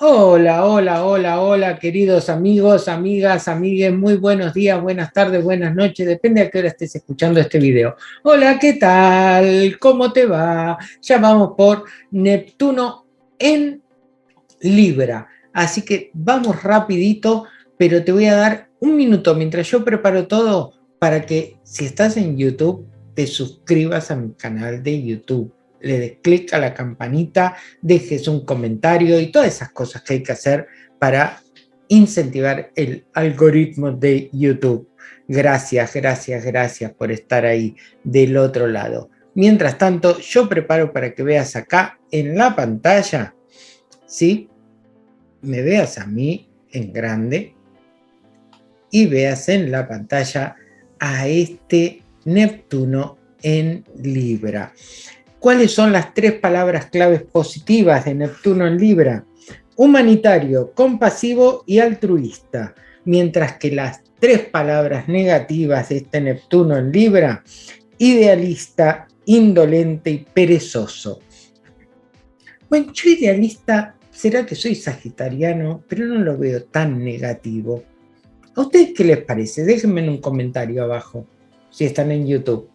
Hola, hola, hola, hola, queridos amigos, amigas, amigues, muy buenos días, buenas tardes, buenas noches, depende a qué hora estés escuchando este video. Hola, ¿qué tal? ¿Cómo te va? Ya vamos por Neptuno en Libra, así que vamos rapidito, pero te voy a dar un minuto mientras yo preparo todo para que si estás en YouTube, te suscribas a mi canal de YouTube le des clic a la campanita, dejes un comentario y todas esas cosas que hay que hacer para incentivar el algoritmo de YouTube. Gracias, gracias, gracias por estar ahí del otro lado. Mientras tanto, yo preparo para que veas acá en la pantalla, ¿sí? Me veas a mí en grande y veas en la pantalla a este Neptuno en Libra. ¿Cuáles son las tres palabras claves positivas de Neptuno en Libra? Humanitario, compasivo y altruista. Mientras que las tres palabras negativas de este Neptuno en Libra, idealista, indolente y perezoso. Bueno, yo idealista, será que soy sagitariano, pero no lo veo tan negativo. ¿A ustedes qué les parece? Déjenme en un comentario abajo, si están en YouTube.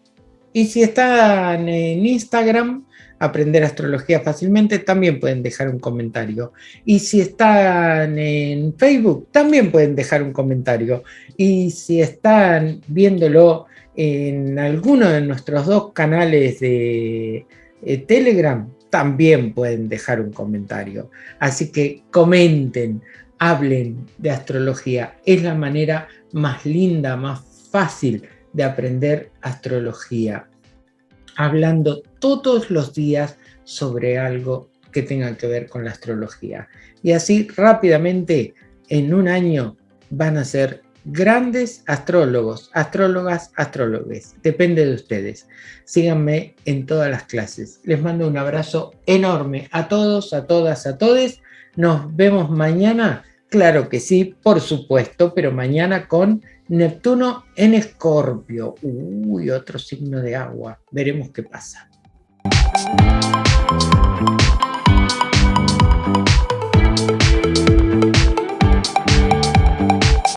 Y si están en Instagram, aprender astrología fácilmente, también pueden dejar un comentario. Y si están en Facebook, también pueden dejar un comentario. Y si están viéndolo en alguno de nuestros dos canales de eh, Telegram, también pueden dejar un comentario. Así que comenten, hablen de astrología. Es la manera más linda, más fácil de aprender astrología, hablando todos los días sobre algo que tenga que ver con la astrología. Y así rápidamente, en un año, van a ser grandes astrólogos, astrólogas, astrólogos. Depende de ustedes. Síganme en todas las clases. Les mando un abrazo enorme a todos, a todas, a todes. Nos vemos mañana. Claro que sí, por supuesto, pero mañana con Neptuno en Escorpio. Uy, otro signo de agua. Veremos qué pasa.